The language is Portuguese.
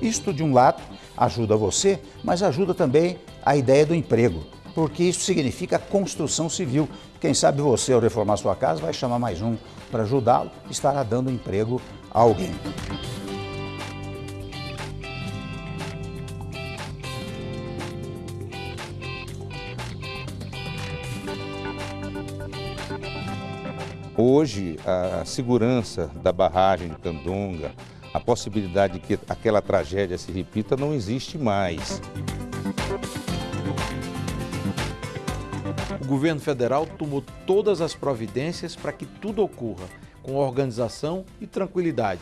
Isto, de um lado, ajuda você, mas ajuda também a ideia do emprego, porque isso significa construção civil. Quem sabe você, ao reformar sua casa, vai chamar mais um para ajudá-lo, estará dando emprego a alguém. Hoje, a segurança da barragem de Candonga, a possibilidade de que aquela tragédia se repita não existe mais. O governo federal tomou todas as providências para que tudo ocorra com organização e tranquilidade.